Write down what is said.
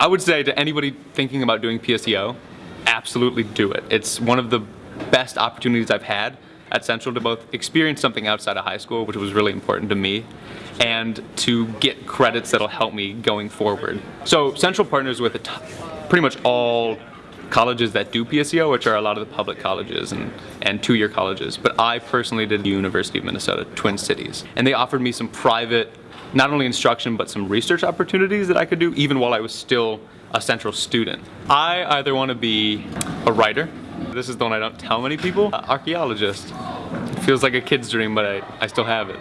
I would say to anybody thinking about doing PSEO, absolutely do it. It's one of the best opportunities I've had at Central to both experience something outside of high school, which was really important to me, and to get credits that'll help me going forward. So Central partners with pretty much all colleges that do PSEO, which are a lot of the public colleges and, and two-year colleges. But I personally did the University of Minnesota, Twin Cities. And they offered me some private, not only instruction, but some research opportunities that I could do even while I was still a Central student. I either want to be a writer, this is the one I don't tell many people, archaeologist. Feels like a kid's dream, but I, I still have it.